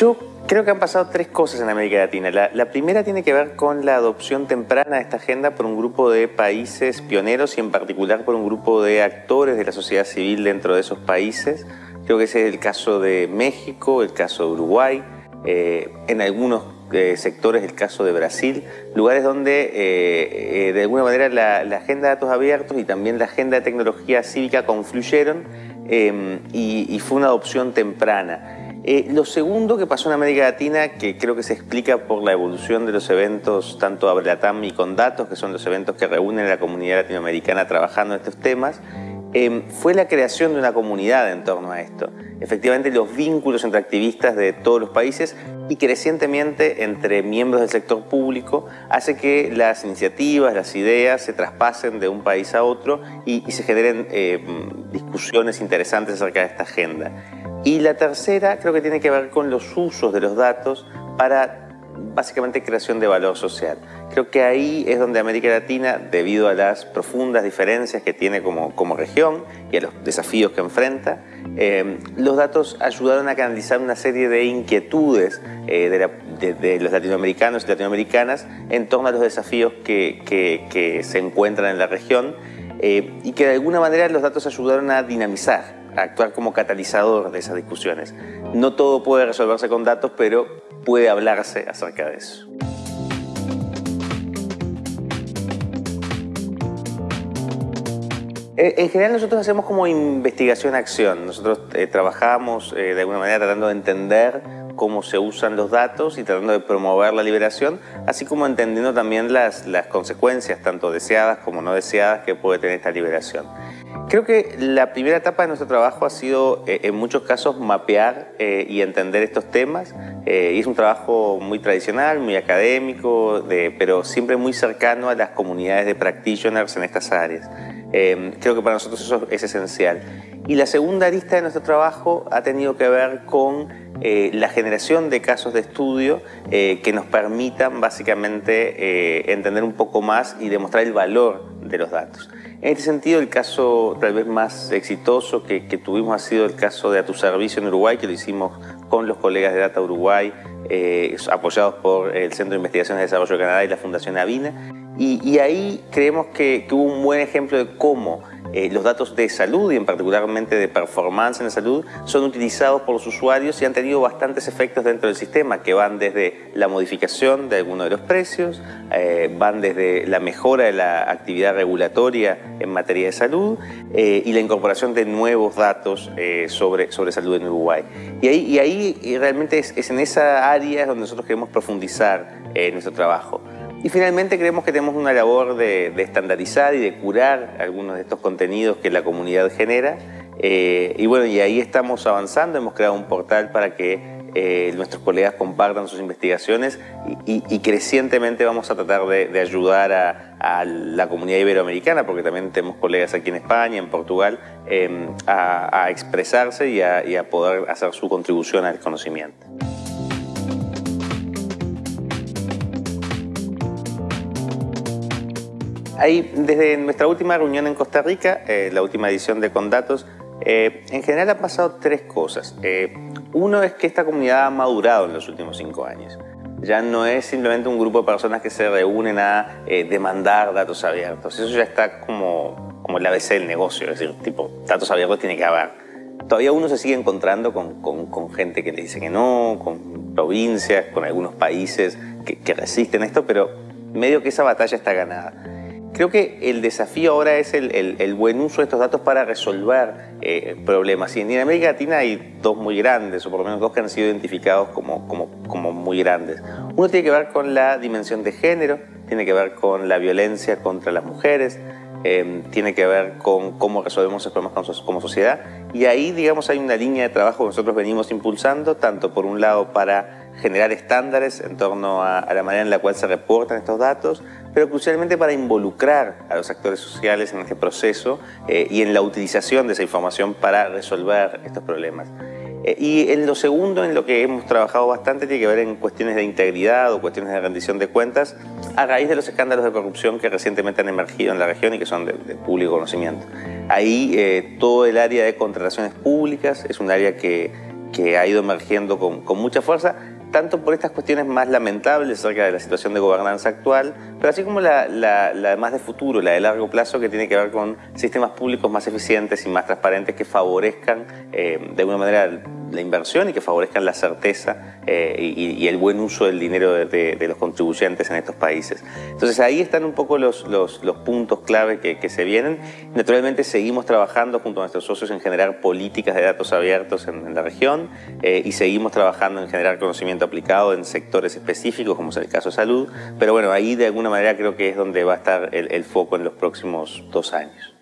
Yo creo que han pasado tres cosas en América Latina. La, primera tiene que ver con la adopción temprana de esta agenda por un grupo de países pioneros y en particular por un grupo de actores de la sociedad civil dentro de esos países. Creo que ese es el caso de México, el caso de Uruguay, eh, en algunos eh, sectores el caso de Brasil, lugares donde eh, de alguna manera la, agenda de datos abiertos y también la agenda de tecnología cívica confluyeron y, y fue una adopción temprana. Eh, lo segundo que pasó en América Latina, que creo que se explica por la evolución de los eventos, tanto Abrelatam y con datos, que son los eventos que reúnen a la comunidad latinoamericana trabajando en estos temas, em, fue la creación de una comunidad en torno a esto. Efectivamente, los vínculos entre activistas de todos los países y crecientemente entre miembros del sector público hace que las iniciativas, las ideas se traspasen de un país a otro y, se generen em, discusiones interesantes acerca de esta agenda. Y la tercera creo que tiene que ver con los usos de los datos para básicamente creación de valor social. Creo que ahí es donde América Latina, debido a las profundas diferencias que tiene como, como región y a los desafíos que enfrenta, eh, los datos ayudaron a canalizar una serie de inquietudes eh, de, los latinoamericanos y latinoamericanas en torno a los desafíos que, que, se encuentran en la región eh, y que de alguna manera los datos ayudaron a dinamizar actuar como catalizador de esas discusiones. No todo puede resolverse con datos, pero puede hablarse acerca de eso. En general nosotros hacemos como investigación-acción. Nosotros eh, trabajamos eh, de alguna manera tratando de entender cómo se usan los datos y tratando de promover la liberación, así como entendiendo también las, las consecuencias, tanto deseadas como no deseadas, que puede tener esta liberación. Creo que la primera etapa de nuestro trabajo ha sido, eh, en muchos casos, mapear eh, y entender estos temas. Eh, y es un trabajo muy tradicional, muy académico, pero siempre muy cercano a las comunidades de practitioners en estas áreas. Creo que para nosotros eso es esencial. Y la segunda arista de nuestro trabajo ha tenido que ver con la generación de casos de estudio que nos permitan básicamente entender un poco más y demostrar el valor de los datos. En este sentido, el caso tal vez más exitoso que, tuvimos ha sido el caso de A Tu Servicio en Uruguay, que lo hicimos con los colegas de Data Uruguay, eh, apoyados por el Centro de Investigaciones de Desarrollo de Canadá y la Fundación Avina. Y, ahí creemos que, que, hubo un buen ejemplo de cómo eh, los datos de salud y en particularmente de performance en la salud son utilizados por los usuarios y han tenido bastantes efectos dentro del sistema que van desde la modificación de algunos de los precios, eh, van desde la mejora de la actividad regulatoria en materia de salud eh, y la incorporación de nuevos datos sobre, sobre salud en Uruguay. Y ahí, y ahí realmente es, es, en esa área donde nosotros queremos profundizar nuestro trabajo. Y finalmente creemos que tenemos una labor de, estandarizar y de curar algunos de estos contenidos que la comunidad genera. Eh, y bueno, y ahí estamos avanzando, hemos creado un portal para que eh, nuestros colegas compartan sus investigaciones y, crecientemente vamos a tratar de, ayudar a, la comunidad iberoamericana, porque también tenemos colegas aquí en España, en Portugal, em, a, expresarse y a poder hacer su contribución al conocimiento. Ahí, desde nuestra última reunión en Costa Rica, eh, la última edición de Condatos, eh, en general han pasado tres cosas. Eh, uno es que esta comunidad ha madurado en los últimos cinco años. Ya no es simplemente un grupo de personas que se reúnen a demandar datos abiertos. Eso ya está como, como el ABC del negocio, es decir, tipo, datos abiertos tiene que haber. Todavía uno se sigue encontrando con, con, gente que le dice que no, con provincias, con algunos países que, que resisten esto, pero medio que esa batalla está ganada. Creo que el desafío ahora es el, buen uso de estos datos para resolver eh, problemas. Y en América Latina hay dos muy grandes, o por lo menos dos que han sido identificados como, muy grandes. Uno tiene que ver con la dimensión de género, tiene que ver con la violencia contra las mujeres, eh, tiene que ver con cómo resolvemos esos problemas como sociedad. Y ahí, digamos, hay una línea de trabajo que nosotros venimos impulsando, tanto por un lado para generar estándares en torno a, la manera en la cual se reportan estos datos, pero crucialmente para involucrar a los actores sociales en este proceso eh, y en la utilización de esa información para resolver estos problemas. Eh, y en lo segundo, en lo que hemos trabajado bastante, tiene que ver en cuestiones de integridad o cuestiones de rendición de cuentas a raíz de los escándalos de corrupción que recientemente han emergido en la región y que son de, público conocimiento. Ahí eh, todo el área de contrataciones públicas es un área que que ha ido emergiendo con, mucha fuerza tanto por estas cuestiones más lamentables acerca de la situación de gobernanza actual, pero así como la, la, más de futuro, la de largo plazo, que tiene que ver con sistemas públicos más eficientes y más transparentes que favorezcan eh, de alguna manera la inversión y que favorezcan la certeza eh, y, el buen uso del dinero de, los contribuyentes en estos países. Entonces ahí están un poco los, los, puntos clave que, se vienen. Naturalmente seguimos trabajando junto a nuestros socios en generar políticas de datos abiertos en, la región eh, y seguimos trabajando en generar conocimiento aplicado en sectores específicos, como es el caso de salud, pero bueno, ahí de alguna manera creo que es donde va a estar el foco en los próximos dos años.